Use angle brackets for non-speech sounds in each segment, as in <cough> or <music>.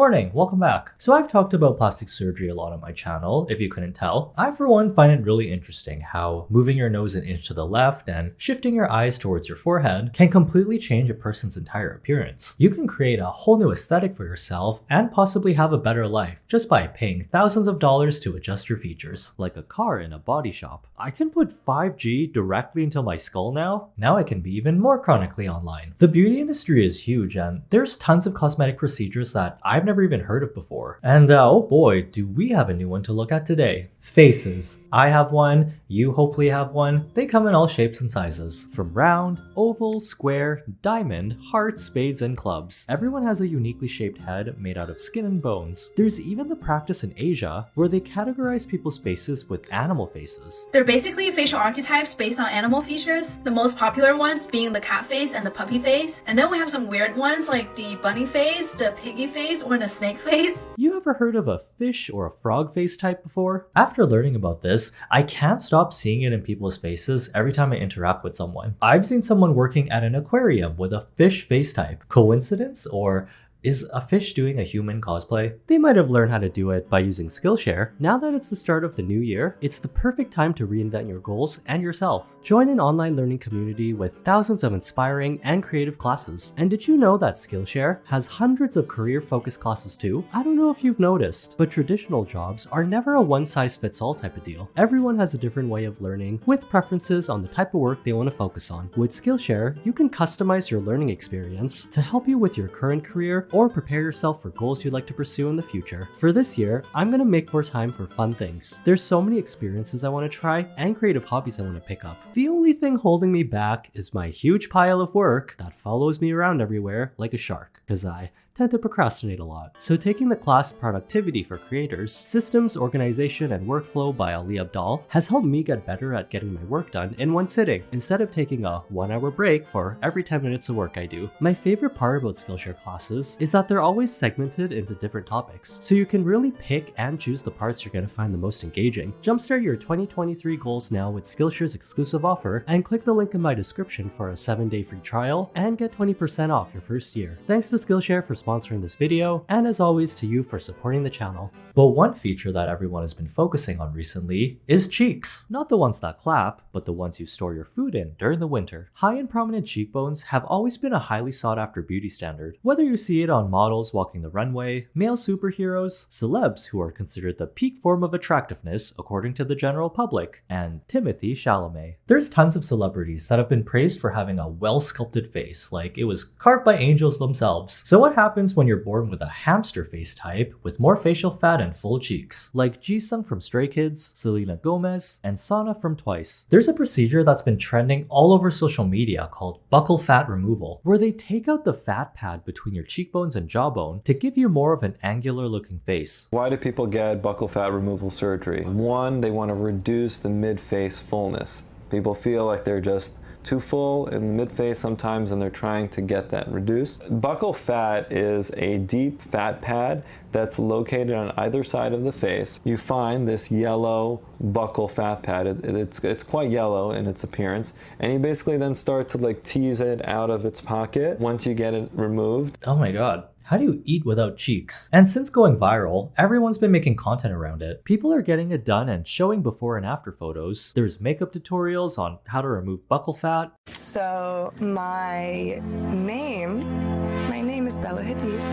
Morning, welcome back. So I've talked about plastic surgery a lot on my channel, if you couldn't tell. I for one find it really interesting how moving your nose an inch to the left and shifting your eyes towards your forehead can completely change a person's entire appearance. You can create a whole new aesthetic for yourself and possibly have a better life just by paying thousands of dollars to adjust your features. Like a car in a body shop. I can put 5G directly into my skull now. Now I can be even more chronically online. The beauty industry is huge and there's tons of cosmetic procedures that I've never even heard of before. And uh, oh boy, do we have a new one to look at today. Faces. I have one, you hopefully have one. They come in all shapes and sizes. From round, oval, square, diamond, heart, spades, and clubs. Everyone has a uniquely shaped head made out of skin and bones. There's even the practice in Asia where they categorize people's faces with animal faces. They're basically facial archetypes based on animal features, the most popular ones being the cat face and the puppy face. And then we have some weird ones like the bunny face, the piggy face, or the snake face. You ever heard of a fish or a frog face type before? After learning about this, I can't stop seeing it in people's faces every time I interact with someone. I've seen someone working at an aquarium with a fish face type. Coincidence or is a fish doing a human cosplay? They might have learned how to do it by using Skillshare. Now that it's the start of the new year, it's the perfect time to reinvent your goals and yourself. Join an online learning community with thousands of inspiring and creative classes. And did you know that Skillshare has hundreds of career-focused classes too? I don't know if you've noticed, but traditional jobs are never a one-size-fits-all type of deal. Everyone has a different way of learning with preferences on the type of work they want to focus on. With Skillshare, you can customize your learning experience to help you with your current career or prepare yourself for goals you'd like to pursue in the future. For this year, I'm gonna make more time for fun things. There's so many experiences I wanna try and creative hobbies I wanna pick up. The only thing holding me back is my huge pile of work that follows me around everywhere like a shark, cause I tend to procrastinate a lot. So taking the class Productivity for Creators, Systems, Organization, and Workflow by Ali Abdaal has helped me get better at getting my work done in one sitting, instead of taking a one hour break for every 10 minutes of work I do. My favorite part about Skillshare classes is that they're always segmented into different topics, so you can really pick and choose the parts you're going to find the most engaging. Jumpstart your 2023 goals now with Skillshare's exclusive offer and click the link in my description for a 7-day free trial and get 20% off your first year. Thanks to Skillshare for sponsoring this video, and as always to you for supporting the channel. But one feature that everyone has been focusing on recently is cheeks. Not the ones that clap, but the ones you store your food in during the winter. High and prominent cheekbones have always been a highly sought after beauty standard. Whether you see it on models walking the runway, male superheroes, celebs who are considered the peak form of attractiveness according to the general public, and Timothy Chalamet. There's tons of celebrities that have been praised for having a well-sculpted face, like it was carved by angels themselves. So what happens when you're born with a hamster face type with more facial fat and full cheeks? Like Jisung from Stray Kids, Selena Gomez, and Sana from Twice. There's a procedure that's been trending all over social media called buccal fat removal, where they take out the fat pad between your cheekbones and jawbone to give you more of an angular looking face. Why do people get buccal fat removal surgery? One, they want to reduce the mid-face fullness. People feel like they're just too full in the mid-face sometimes and they're trying to get that reduced. Buccal fat is a deep fat pad that's located on either side of the face. You find this yellow buccal fat pad. It, it's, it's quite yellow in its appearance and you basically then start to like tease it out of its pocket once you get it removed. Oh my god. How do you eat without cheeks? And since going viral, everyone's been making content around it. People are getting it done and showing before and after photos. There's makeup tutorials on how to remove buccal fat. So my name, my name is Bella Hadid.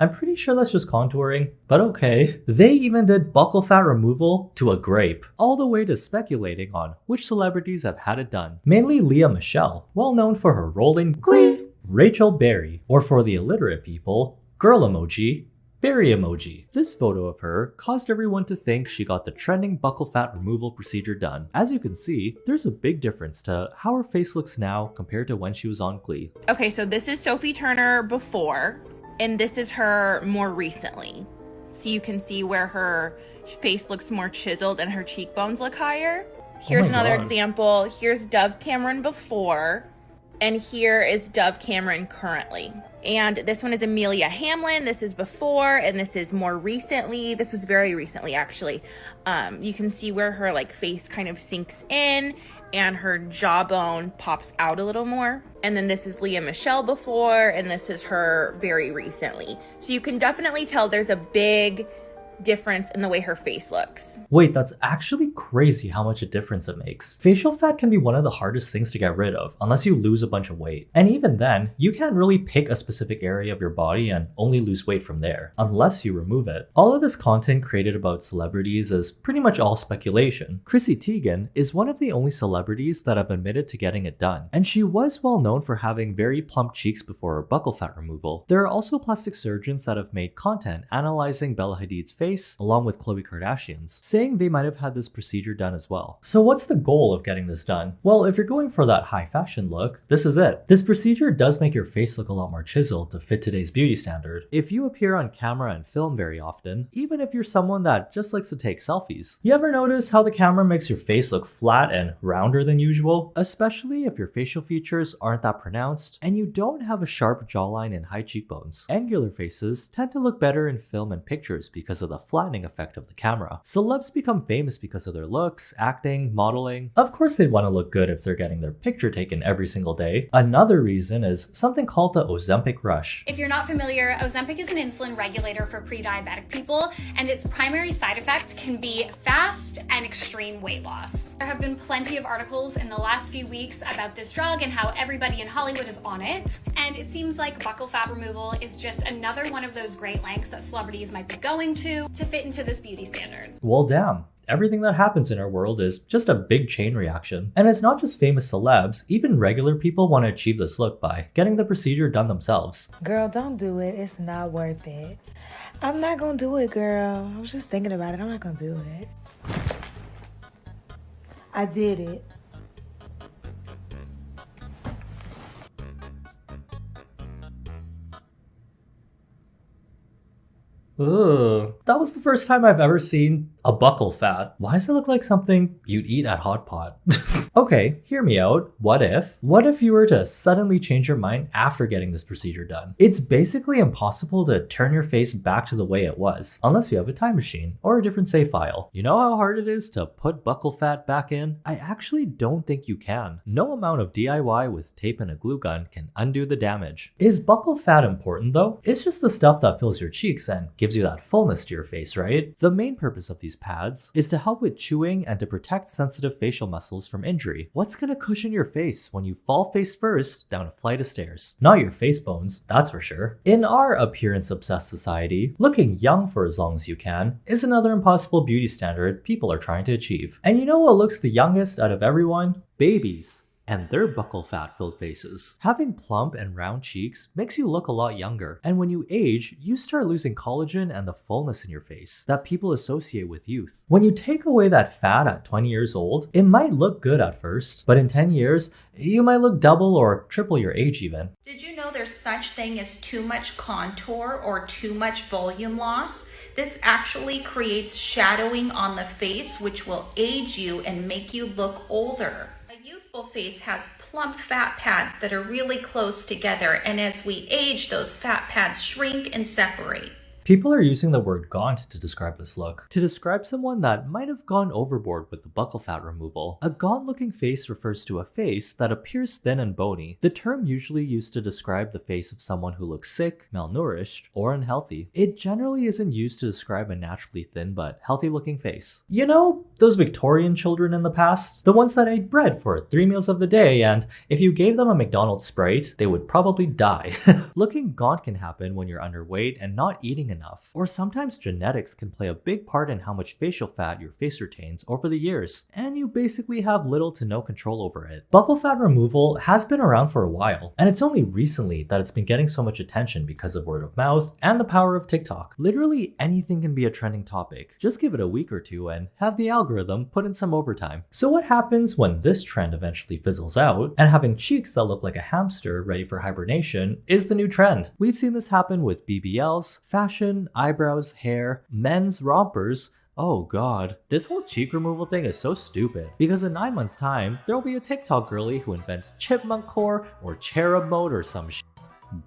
I'm pretty sure that's just contouring, but okay. They even did buccal fat removal to a grape, all the way to speculating on which celebrities have had it done. Mainly Lea Michele, well known for her role in Glee. Rachel Berry, or for the illiterate people, girl emoji, berry emoji. This photo of her caused everyone to think she got the trending buccal fat removal procedure done. As you can see, there's a big difference to how her face looks now compared to when she was on Glee. Okay, so this is Sophie Turner before, and this is her more recently. So you can see where her face looks more chiseled and her cheekbones look higher. Oh Here's another God. example. Here's Dove Cameron before, and here is Dove Cameron currently. And this one is Amelia Hamlin. This is before, and this is more recently. This was very recently, actually. Um, you can see where her like face kind of sinks in, and her jawbone pops out a little more. And then this is Lea Michele before, and this is her very recently. So you can definitely tell there's a big difference in the way her face looks. Wait, that's actually crazy how much a difference it makes. Facial fat can be one of the hardest things to get rid of, unless you lose a bunch of weight. And even then, you can't really pick a specific area of your body and only lose weight from there, unless you remove it. All of this content created about celebrities is pretty much all speculation. Chrissy Teigen is one of the only celebrities that have admitted to getting it done, and she was well known for having very plump cheeks before her buccal fat removal. There are also plastic surgeons that have made content analyzing Bella Hadid's face face, along with Khloe Kardashian's, saying they might have had this procedure done as well. So what's the goal of getting this done? Well, if you're going for that high fashion look, this is it. This procedure does make your face look a lot more chiseled to fit today's beauty standard. If you appear on camera and film very often, even if you're someone that just likes to take selfies, you ever notice how the camera makes your face look flat and rounder than usual? Especially if your facial features aren't that pronounced and you don't have a sharp jawline and high cheekbones. Angular faces tend to look better in film and pictures because of the flattening effect of the camera. Celebs become famous because of their looks, acting, modeling. Of course they'd want to look good if they're getting their picture taken every single day. Another reason is something called the Ozempic rush. If you're not familiar, Ozempic is an insulin regulator for pre-diabetic people, and its primary side effect can be fast and extreme weight loss. There have been plenty of articles in the last few weeks about this drug and how everybody in Hollywood is on it, and it seems like buccal fat removal is just another one of those great lengths that celebrities might be going to to fit into this beauty standard. Well, damn. Everything that happens in our world is just a big chain reaction. And it's not just famous celebs, even regular people want to achieve this look by getting the procedure done themselves. Girl, don't do it. It's not worth it. I'm not gonna do it, girl. I was just thinking about it. I'm not gonna do it. I did it. Ugh. That was the first time I've ever seen a buccal fat. Why does it look like something you'd eat at Hot Pot? <laughs> okay, hear me out. What if? What if you were to suddenly change your mind after getting this procedure done? It's basically impossible to turn your face back to the way it was, unless you have a time machine or a different save file. You know how hard it is to put buccal fat back in? I actually don't think you can. No amount of DIY with tape and a glue gun can undo the damage. Is buccal fat important though? It's just the stuff that fills your cheeks and gives you that fullness to your face, right? The main purpose of these pads is to help with chewing and to protect sensitive facial muscles from injury. What's gonna cushion your face when you fall face first down a flight of stairs? Not your face bones, that's for sure. In our appearance obsessed society, looking young for as long as you can is another impossible beauty standard people are trying to achieve. And you know what looks the youngest out of everyone? Babies and their buccal fat filled faces. Having plump and round cheeks makes you look a lot younger, and when you age, you start losing collagen and the fullness in your face that people associate with youth. When you take away that fat at 20 years old, it might look good at first, but in 10 years, you might look double or triple your age even. Did you know there's such thing as too much contour or too much volume loss? This actually creates shadowing on the face, which will age you and make you look older face has plump fat pads that are really close together. And as we age, those fat pads shrink and separate. People are using the word gaunt to describe this look, to describe someone that might have gone overboard with the buccal fat removal. A gaunt looking face refers to a face that appears thin and bony, the term usually used to describe the face of someone who looks sick, malnourished, or unhealthy. It generally isn't used to describe a naturally thin but healthy looking face. You know, those Victorian children in the past? The ones that ate bread for three meals of the day and if you gave them a McDonald's Sprite, they would probably die. <laughs> looking gaunt can happen when you're underweight and not eating enough. Or sometimes genetics can play a big part in how much facial fat your face retains over the years, and you basically have little to no control over it. Buccal fat removal has been around for a while, and it's only recently that it's been getting so much attention because of word of mouth and the power of TikTok. Literally anything can be a trending topic. Just give it a week or two and have the algorithm put in some overtime. So what happens when this trend eventually fizzles out and having cheeks that look like a hamster ready for hibernation is the new trend? We've seen this happen with BBLs, fashion, eyebrows, hair, men's rompers, Oh god, this whole cheek removal thing is so stupid. Because in 9 months time, there'll be a TikTok girly who invents chipmunk core or cherub mode or some sh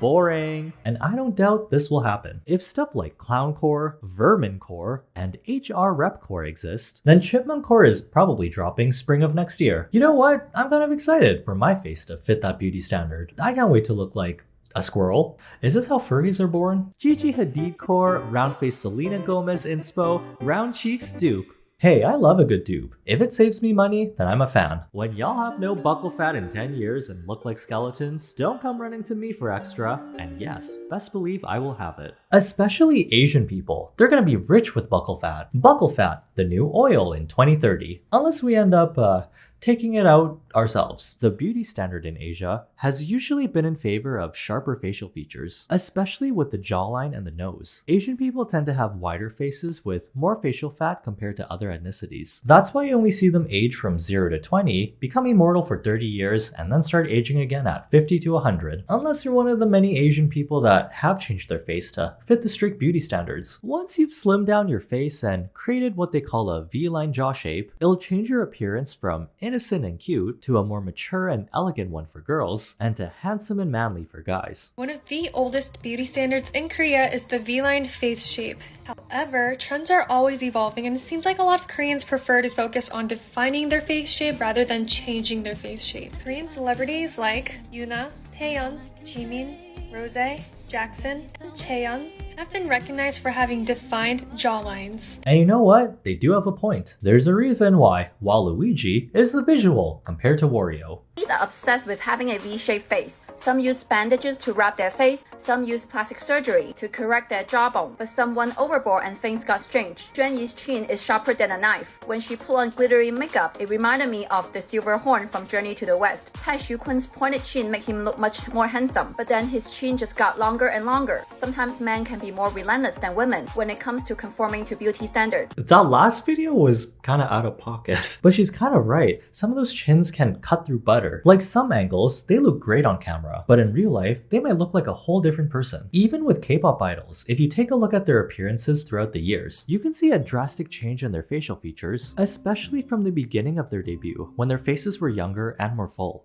Boring. And I don't doubt this will happen. If stuff like clown core, vermin core, and HR rep core exist, then chipmunk core is probably dropping spring of next year. You know what? I'm kind of excited for my face to fit that beauty standard. I can't wait to look like a squirrel? Is this how furries are born? Gigi Hadid core, round face Selena Gomez inspo, round cheeks dupe. Hey, I love a good dupe. If it saves me money, then I'm a fan. When y'all have no buccal fat in 10 years and look like skeletons, don't come running to me for extra. And yes, best believe I will have it. Especially Asian people. They're gonna be rich with buccal fat. Buccal fat, the new oil in 2030. Unless we end up, uh, taking it out ourselves. The beauty standard in Asia has usually been in favor of sharper facial features, especially with the jawline and the nose. Asian people tend to have wider faces with more facial fat compared to other ethnicities. That's why you only see them age from 0 to 20, become immortal for 30 years, and then start aging again at 50 to 100, unless you're one of the many Asian people that have changed their face to fit the strict beauty standards. Once you've slimmed down your face and created what they call a V-line jaw shape, it'll change your appearance from innocent and cute to a more mature and elegant one for girls, and to handsome and manly for guys. One of the oldest beauty standards in Korea is the V-line face shape. However, trends are always evolving and it seems like a lot of Koreans prefer to focus on defining their face shape rather than changing their face shape. Korean celebrities like Yuna, Taeyeon, Jimin, Rose, Jackson, and Chaeyoung have been recognized for having defined jawlines. And you know what? They do have a point. There's a reason why Waluigi is the visual compared to Wario. He's obsessed with having a V-shaped face. Some use bandages to wrap their face, some use plastic surgery to correct their jawbone, but some went overboard and things got strange. Juan Yi's chin is sharper than a knife. When she put on glittery makeup, it reminded me of the silver horn from Journey to the West. Cai Xukun's pointed chin made him look much more handsome, but then his chin just got longer and longer. Sometimes men can be more relentless than women when it comes to conforming to beauty standards. That last video was kind of out of pocket, <laughs> but she's kind of right. Some of those chins can cut through butter. Like some angles, they look great on camera, but in real life, they might look like a whole different person. Even with K-pop idols, if you take a look at their appearances throughout the years, you can see a drastic change in their facial features, especially from the beginning of their debut, when their faces were younger and more full.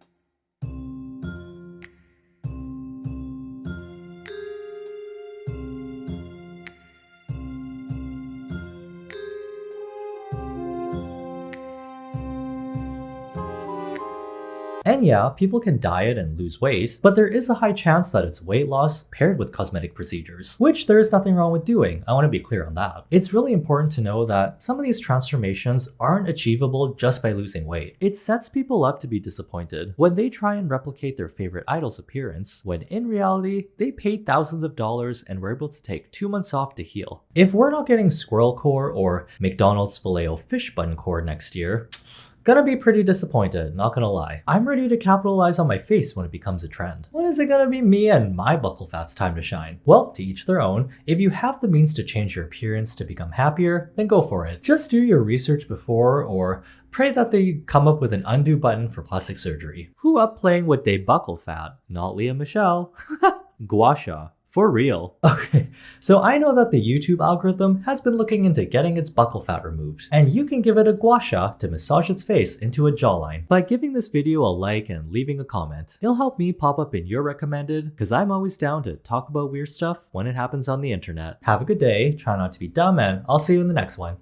And yeah, people can diet and lose weight, but there is a high chance that it's weight loss paired with cosmetic procedures, which there is nothing wrong with doing. I want to be clear on that. It's really important to know that some of these transformations aren't achievable just by losing weight. It sets people up to be disappointed when they try and replicate their favorite idol's appearance, when in reality, they paid thousands of dollars and were able to take two months off to heal. If we're not getting squirrel core or McDonald's filet fish bun core next year, Gonna be pretty disappointed, not gonna lie. I'm ready to capitalize on my face when it becomes a trend. When is it gonna be me and my buccal fat's time to shine? Well, to each their own. If you have the means to change your appearance to become happier, then go for it. Just do your research before or pray that they come up with an undo button for plastic surgery. Who up playing with they buccal fat? Not Lea Michele. <laughs> Gua Sha. For real. <laughs> Okay, so I know that the YouTube algorithm has been looking into getting its buccal fat removed, and you can give it a gua sha to massage its face into a jawline. By giving this video a like and leaving a comment, it'll help me pop up in your recommended, because I'm always down to talk about weird stuff when it happens on the internet. Have a good day, try not to be dumb, and I'll see you in the next one.